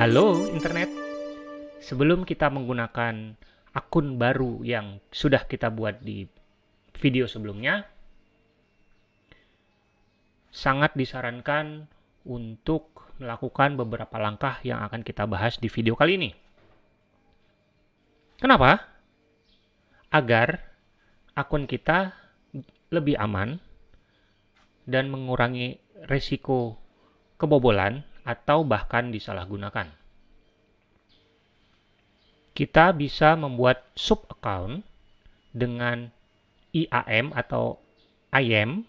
Halo internet. Sebelum kita menggunakan akun baru yang sudah kita buat di video sebelumnya, sangat disarankan untuk melakukan beberapa langkah yang akan kita bahas di video kali ini. Kenapa? Agar akun kita lebih aman dan mengurangi resiko kebobolan atau bahkan disalahgunakan. Kita bisa membuat sub account dengan IAM atau IAM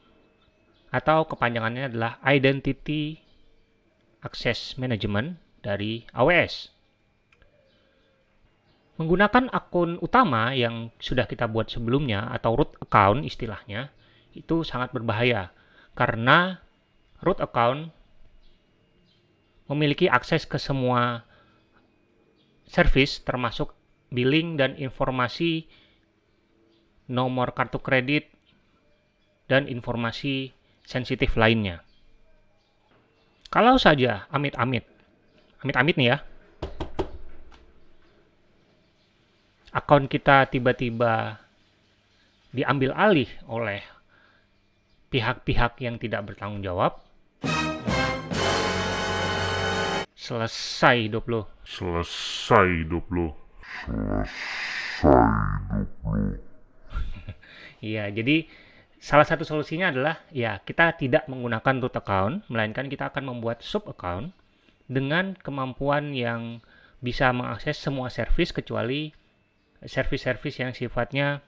atau kepanjangannya adalah Identity Access Management dari AWS. Menggunakan akun utama yang sudah kita buat sebelumnya atau root account istilahnya itu sangat berbahaya karena root account memiliki akses ke semua service termasuk billing dan informasi nomor kartu kredit dan informasi sensitif lainnya. Kalau saja amit-amit, amit-amit nih ya, akun kita tiba-tiba diambil alih oleh pihak-pihak yang tidak bertanggung jawab, Selesai hidup lo. Selesai hidup lo. Selesai hidup lo. Iya, jadi salah satu solusinya adalah ya kita tidak menggunakan root account, melainkan kita akan membuat sub account dengan kemampuan yang bisa mengakses semua service kecuali service-service yang sifatnya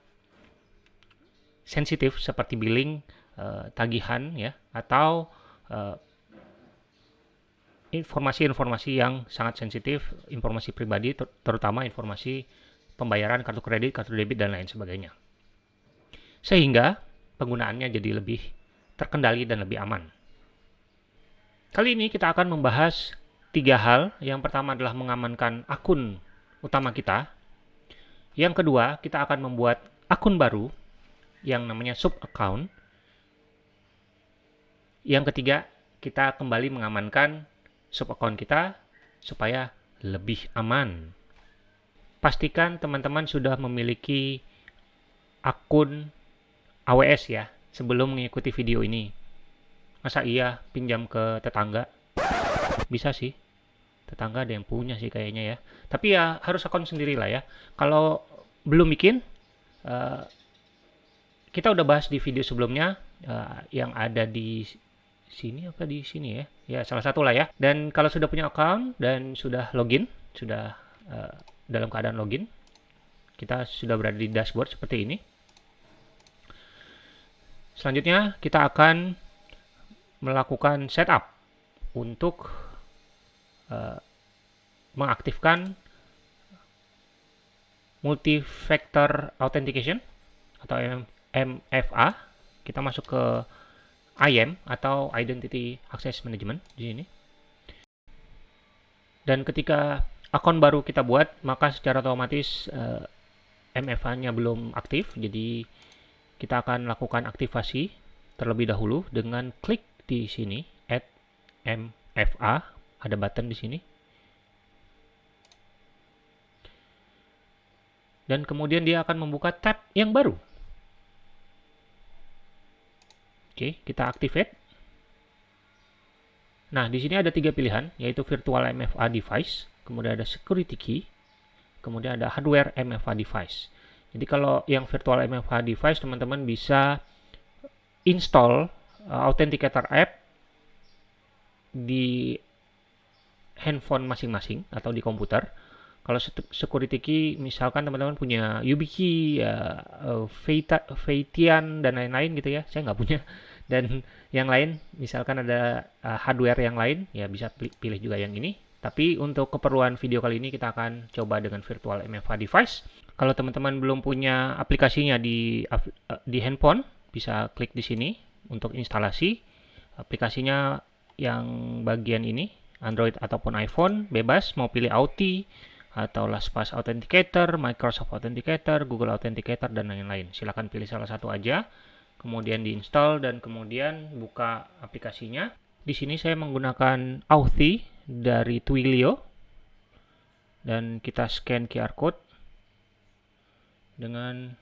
sensitif seperti billing, uh, tagihan ya atau uh, informasi-informasi yang sangat sensitif, informasi pribadi, ter terutama informasi pembayaran kartu kredit, kartu debit, dan lain sebagainya. Sehingga penggunaannya jadi lebih terkendali dan lebih aman. Kali ini kita akan membahas tiga hal. Yang pertama adalah mengamankan akun utama kita. Yang kedua, kita akan membuat akun baru yang namanya sub account. Yang ketiga, kita kembali mengamankan sub account kita supaya lebih aman. Pastikan teman-teman sudah memiliki akun AWS ya sebelum mengikuti video ini. Masa iya pinjam ke tetangga? Bisa sih. Tetangga ada yang punya sih kayaknya ya. Tapi ya harus akun sendiri lah ya. Kalau belum bikin, uh, kita udah bahas di video sebelumnya uh, yang ada di sini apa di sini ya? Ya salah satu lah ya. Dan kalau sudah punya account dan sudah login sudah uh, dalam keadaan login kita sudah berada di dashboard seperti ini. Selanjutnya kita akan melakukan setup untuk uh, mengaktifkan multi-factor authentication atau MFA kita masuk ke IAM atau Identity Access Management di sini. Dan ketika akun baru kita buat, maka secara otomatis uh, eh, MFA-nya belum aktif, jadi kita akan lakukan aktivasi terlebih dahulu dengan klik di sini add MFA, ada button di sini. Dan kemudian dia akan membuka tab yang baru Oke, kita activate. Nah, di sini ada tiga pilihan, yaitu virtual MFA device, kemudian ada security key, kemudian ada hardware MFA device. Jadi kalau yang virtual MFA device, teman-teman bisa install uh, Authenticator app di handphone masing-masing atau di komputer. Kalau security key, misalkan teman-teman punya YubiKey, ya, uh, Feitian, dan lain-lain gitu ya. Saya nggak punya. Dan yang lain, misalkan ada uh, hardware yang lain, ya bisa pilih juga yang ini. Tapi untuk keperluan video kali ini kita akan coba dengan virtual MFA device. Kalau teman-teman belum punya aplikasinya di uh, di handphone, bisa klik di sini untuk instalasi. Aplikasinya yang bagian ini, Android ataupun iPhone, bebas mau pilih Auti, atau LastPass Authenticator, Microsoft Authenticator, Google Authenticator, dan lain-lain. Silahkan pilih salah satu aja, kemudian diinstal, dan kemudian buka aplikasinya. Di sini saya menggunakan Authy dari Twilio. dan kita scan QR code dengan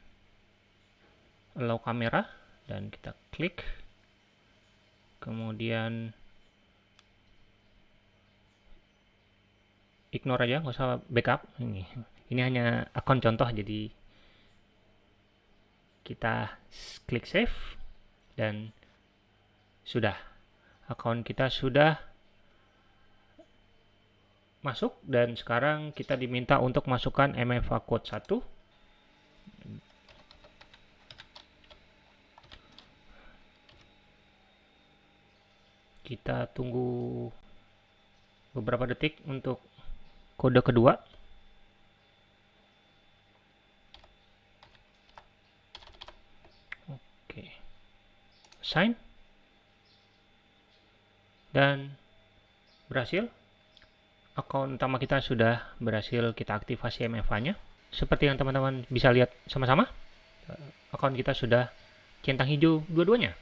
allow kamera dan kita klik kemudian ignore aja nggak usah backup ini ini hanya akun contoh jadi kita klik save dan sudah. Akun kita sudah masuk dan sekarang kita diminta untuk masukkan MFA code 1 kita tunggu beberapa detik untuk kode kedua oke sign dan berhasil akun utama kita sudah berhasil kita aktifasi MFA-nya. Seperti yang teman-teman bisa lihat sama-sama, akun kita sudah centang hijau dua-duanya.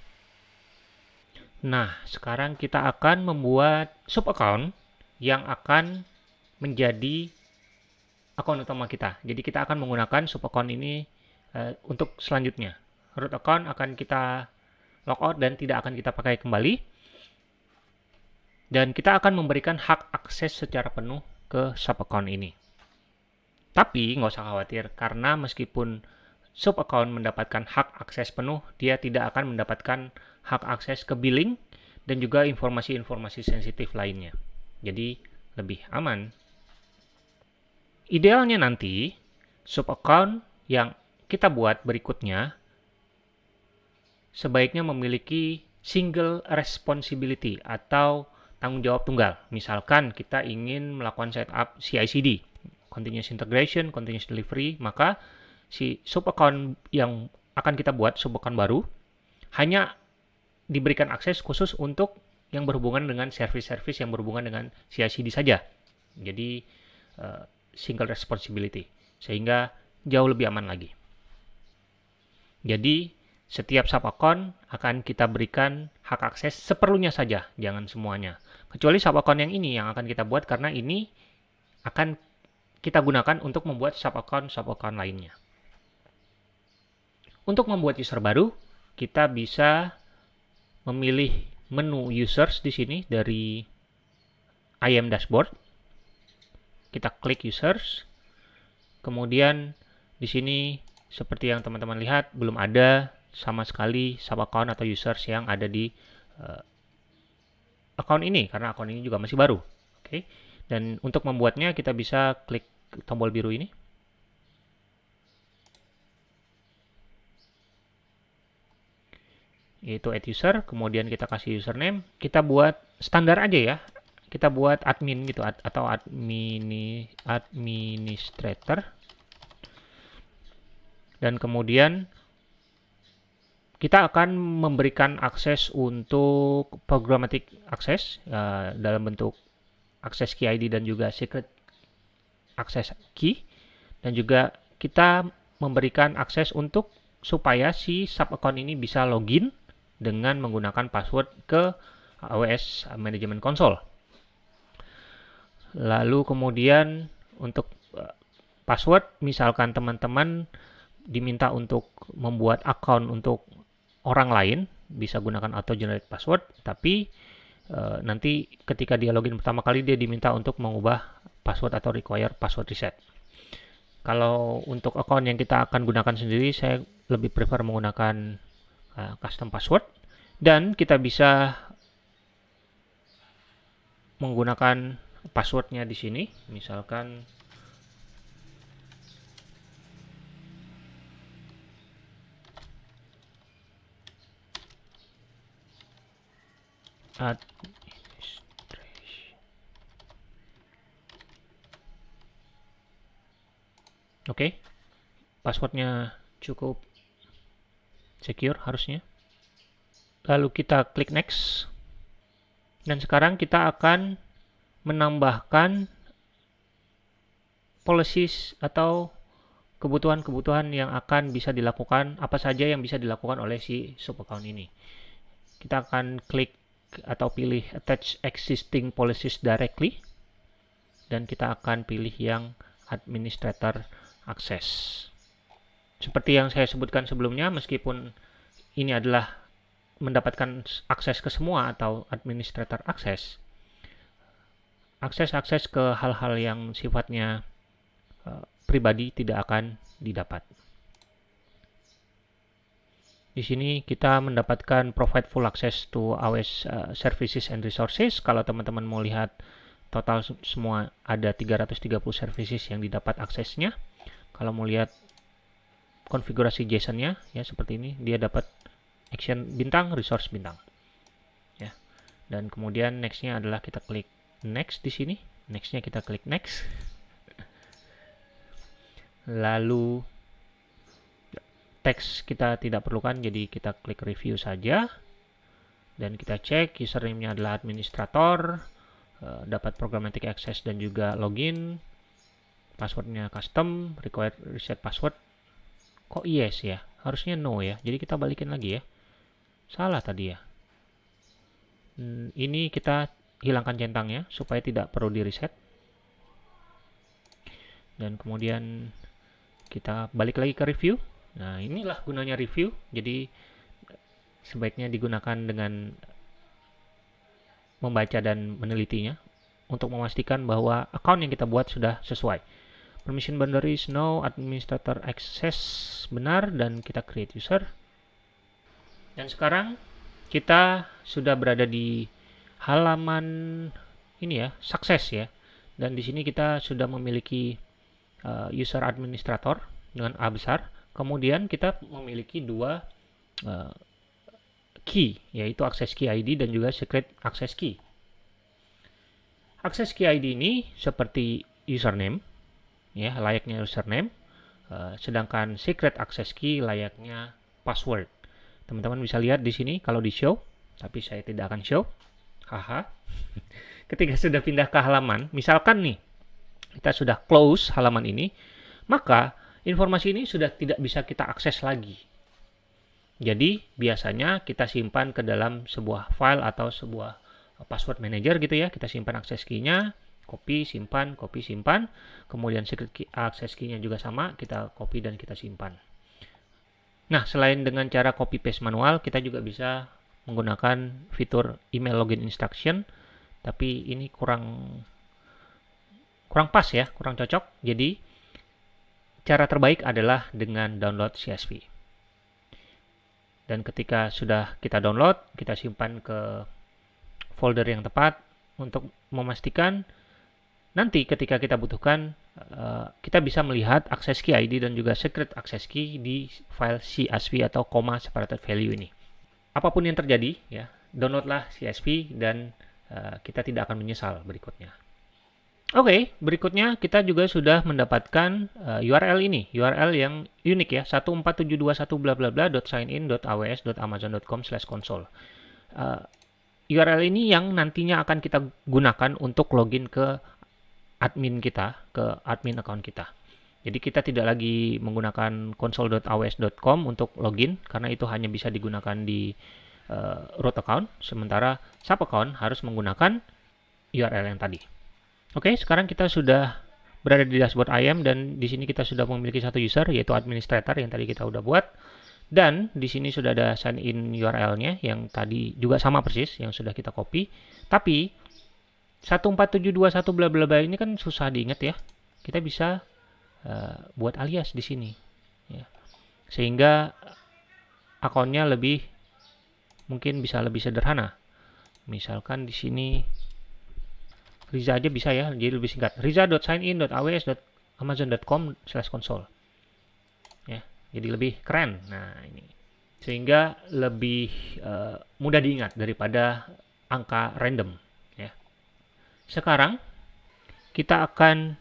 Nah, sekarang kita akan membuat sub account yang akan menjadi akun utama kita. Jadi kita akan menggunakan sub account ini uh, untuk selanjutnya. Root account akan kita logout dan tidak akan kita pakai kembali dan kita akan memberikan hak akses secara penuh ke sub account ini. Tapi nggak usah khawatir karena meskipun sub account mendapatkan hak akses penuh, dia tidak akan mendapatkan hak akses ke billing dan juga informasi-informasi sensitif lainnya. Jadi lebih aman. Idealnya nanti sub account yang kita buat berikutnya sebaiknya memiliki single responsibility atau tanggung jawab tunggal. Misalkan kita ingin melakukan setup CI/CD, continuous integration, continuous delivery, maka si sub account yang akan kita buat sub account baru hanya diberikan akses khusus untuk yang berhubungan dengan service-service yang berhubungan dengan CI/CD saja. Jadi uh, single responsibility sehingga jauh lebih aman lagi. Jadi setiap sub account akan kita berikan hak akses seperlunya saja, jangan semuanya. Kecuali sub account yang ini yang akan kita buat karena ini akan kita gunakan untuk membuat sub account sub account lainnya. Untuk membuat user baru, kita bisa memilih menu users di sini dari IM dashboard. Kita klik users. Kemudian di sini seperti yang teman-teman lihat belum ada sama sekali sub account atau users yang ada di uh, account ini karena account ini juga masih baru. Oke. Okay? Dan untuk membuatnya kita bisa klik tombol biru ini. Yaitu add user, kemudian kita kasih username, kita buat standar aja ya. Kita buat admin gitu atau admini administrator. Dan kemudian kita akan memberikan akses untuk programmatic access uh, dalam bentuk akses key ID dan juga secret access key dan juga kita memberikan akses untuk supaya si sub account ini bisa login dengan menggunakan password ke AWS Management Console. Lalu kemudian untuk uh, password misalkan teman-teman diminta untuk membuat account untuk orang lain bisa gunakan auto generate password tapi uh, nanti ketika dia login pertama kali dia diminta untuk mengubah password atau require password reset. Kalau untuk account yang kita akan gunakan sendiri saya lebih prefer menggunakan uh, custom password. Dan kita bisa menggunakan passwordnya di sini. Misalkan administration. Oke, okay. passwordnya cukup secure harusnya. Lalu kita klik next. Dan sekarang kita akan menambahkan policies atau kebutuhan-kebutuhan yang akan bisa dilakukan, apa saja yang bisa dilakukan oleh si sub account ini. Kita akan klik atau pilih attach existing policies directly dan kita akan pilih yang administrator akses. Seperti yang saya sebutkan sebelumnya, meskipun ini adalah mendapatkan akses ke semua atau administrator akses, akses-akses ke hal-hal yang sifatnya uh, pribadi tidak akan didapat. Di sini kita mendapatkan provide full access to AWS uh, services and resources. Kalau teman-teman mau lihat total semua ada 330 services yang didapat aksesnya. Kalau mau lihat konfigurasi JSON-nya ya seperti ini, dia dapat action bintang, resource bintang. Ya. Dan kemudian next-nya adalah kita klik next di sini. Next-nya kita klik next. Lalu teks kita tidak perlukan jadi kita klik review saja. Dan kita cek username-nya adalah administrator uh, dapat programmatic access dan juga login passwordnya custom required reset password. Kok yes ya? Harusnya no ya. Jadi kita balikin lagi ya. Salah tadi ya. Hmm, ini kita hilangkan centangnya supaya tidak perlu di reset dan kemudian kita balik lagi ke review nah inilah gunanya review. Jadi sebaiknya digunakan dengan membaca dan menelitinya untuk memastikan bahwa account yang kita buat sudah sesuai. Permission boundaries no administrator access. Benar dan kita create user. Dan sekarang kita sudah berada di halaman ini ya sukses ya. Dan di sini kita sudah memiliki uh, user administrator dengan A besar kemudian kita memiliki dua uh, key yaitu access key ID dan juga secret access key. Access key ID ini seperti username ya layaknya username uh, sedangkan secret access key layaknya password. Teman-teman bisa lihat di sini kalau di show tapi saya tidak akan show. Haha. Ketika sudah pindah ke halaman misalkan nih kita sudah close halaman ini maka informasi ini sudah tidak bisa kita akses lagi jadi biasanya kita simpan ke dalam sebuah file atau sebuah password manager gitu ya kita simpan akses key-nya copy, simpan, copy, simpan. Kemudian secret key, access key-nya juga sama, kita copy dan kita simpan. Nah, selain dengan cara copy paste manual, kita juga bisa menggunakan fitur email login instruction, tapi ini kurang kurang pas ya, kurang cocok. Jadi, cara terbaik adalah dengan download CSV. Dan ketika sudah kita download, kita simpan ke folder yang tepat untuk memastikan Nanti ketika kita butuhkan, uh, kita bisa melihat access key ID dan juga secret access key di file CSV atau comma separated value ini. Apa pun yang terjadi, ya, downloadlah CSV dan uh, kita tidak akan menyesal berikutnya. Oke, okay, berikutnya kita juga sudah mendapatkan uh, eh, URL ini, URL yang unik ya, 14721 bla bla bla .signin.aws.amazon.com/console. Uh, URL ini yang nantinya akan kita gunakan untuk login ke admin kita ke admin account kita. Jadi kita tidak lagi menggunakan console.aws.com untuk login karena itu hanya bisa digunakan di uh, root account, sementara sub account harus menggunakan URL yang tadi. Oke, sekarang kita sudah berada di dashboard IAM dan di sini kita sudah memiliki satu user yaitu administrator yang tadi kita udah buat dan di sini sudah ada sign in URL-nya yang tadi juga sama persis yang sudah kita copy. Tapi 14721 bla bla bla ini kan susah diingat ya. Kita bisa uh, buat alias di sini ya. Sehingga akunnya lebih mungkin bisa lebih sederhana. Misalkan di sini Riza aja bisa ya, jadi lebih singkat. riza.signin.aws.amazon.com/console. Ya, jadi lebih keren. Nah, ini sehingga lebih uh, mudah diingat daripada angka random. Sekarang kita akan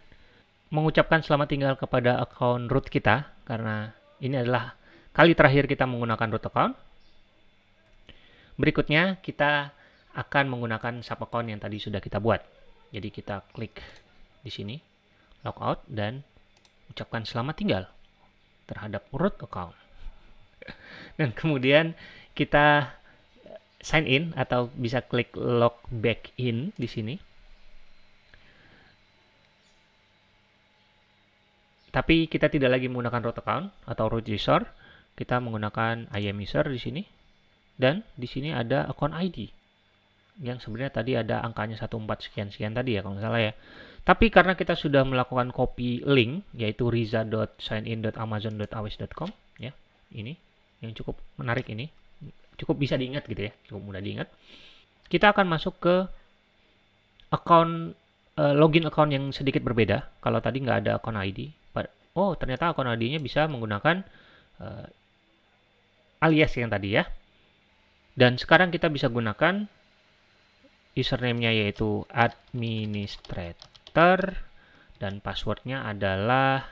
mengucapkan selamat tinggal kepada akun root kita karena ini adalah kali terakhir kita menggunakan root account. Berikutnya kita akan menggunakan sub account yang tadi sudah kita buat. Jadi kita klik di sini logout dan ucapkan selamat tinggal terhadap root account. Dan kemudian kita sign in atau bisa klik log back in di sini tapi kita tidak lagi menggunakan root account atau root user, kita menggunakan IAM user di sini. Dan di sini ada account ID. Yang sebenarnya tadi ada angkanya 14 sekian-sekian tadi ya kalau nggak salah ya. Tapi karena kita sudah melakukan copy link yaitu riza.signin.amazon.awes.com ya. Ini yang cukup menarik ini. Cukup bisa diingat gitu ya, cukup mudah diingat. Kita akan masuk ke account uh, login account yang sedikit berbeda. Kalau tadi nggak ada account ID, oh ternyata account ID-nya bisa menggunakan uh, alias yang tadi ya. Dan sekarang kita bisa gunakan username-nya yaitu administrator dan passwordnya adalah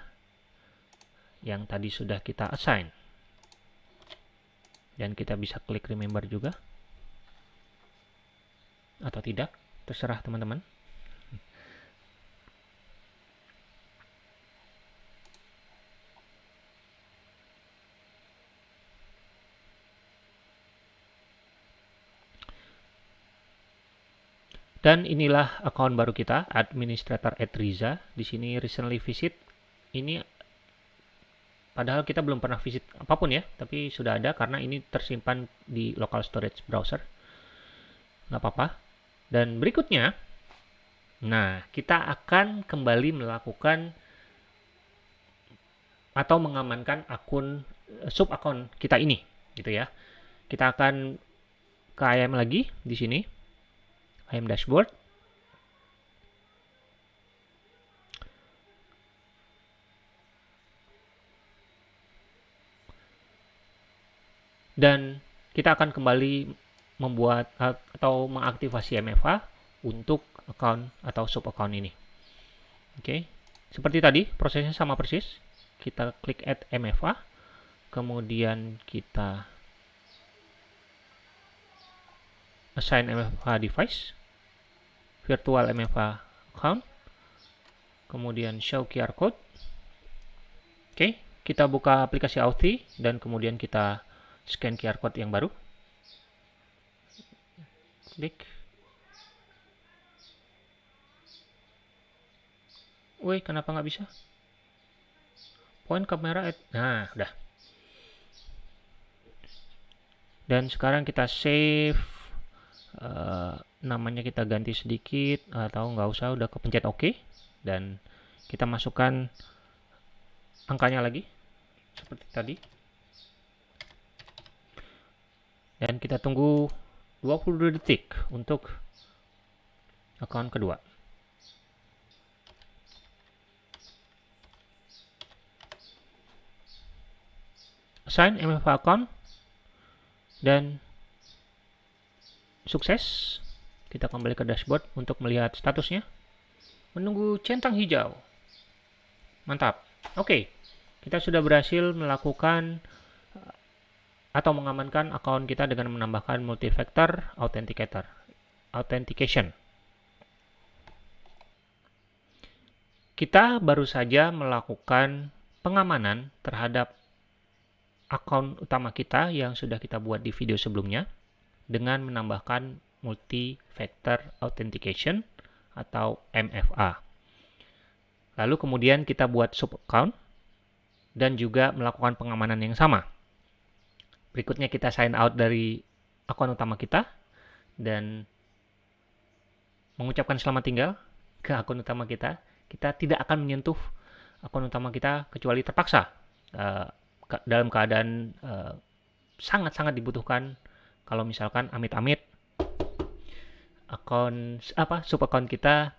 yang tadi sudah kita assign. Dan kita bisa klik remember juga. Atau tidak, terserah teman-teman. Dan inilah account baru kita, administrator at Riza. Di sini recently visit. Ini padahal kita belum pernah visit apa pun ya, tapi sudah ada karena ini tersimpan di local storage browser. Nggak apa-apa. Dan berikutnya, nah kita akan kembali melakukan atau mengamankan akun sub akun kita ini, gitu ya. Kita akan ke IAM lagi di sini IAM dashboard. Dan kita akan kembali membuat atau mengaktifasi MFA untuk account atau sub account ini. Oke, okay. seperti tadi prosesnya sama persis. Kita klik add MFA, kemudian kita assign MFA device virtual MFA account, kemudian show QR code. Oke, kita buka aplikasi Authy dan kemudian kita scan QR code yang baru. Klik. Woi, kenapa nggak bisa? Point kamera, at, nah, udah. Dan sekarang kita save uh, namanya kita ganti sedikit atau nggak usah udah kepencet OK dan kita masukkan angkanya lagi seperti tadi. Dan kita tunggu 22 detik untuk akun kedua. Assign MFA account dan sukses kita kembali ke dashboard untuk melihat statusnya. Menunggu centang hijau. Mantap. Oke, kita sudah berhasil melakukan eh, atau mengamankan akun kita dengan menambahkan multi-factor authenticator. Authentication. Kita baru saja melakukan pengamanan terhadap akun utama kita yang sudah kita buat di video sebelumnya dengan menambahkan multi-factor authentication atau MFA. Lalu kemudian kita buat sub account dan juga melakukan pengamanan yang sama. Berikutnya kita sign out dari akun utama kita dan mengucapkan selamat tinggal ke akun utama kita. Kita tidak akan menyentuh akun utama kita kecuali terpaksa uh, dalam keadaan eh, sangat-sangat uh, dibutuhkan kalau misalkan amit-amit akun apa sub akun kita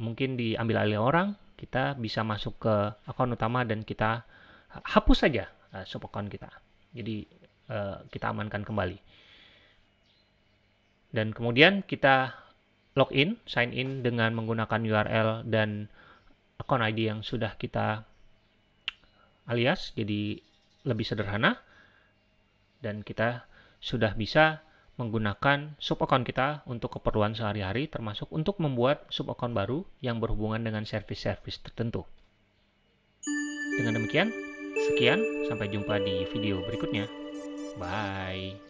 mungkin diambil alih orang, kita bisa masuk ke akun utama dan kita hapus saja uh, sub akun kita. Jadi uh, kita amankan kembali. Dan kemudian kita login, sign in dengan menggunakan URL dan akun ID yang sudah kita alias, jadi lebih sederhana. Dan kita sudah bisa menggunakan sub account kita untuk keperluan sehari-hari termasuk untuk membuat sub account baru yang berhubungan dengan service-service tertentu. Dengan demikian, sekian, sampai jumpa di video berikutnya. Bye.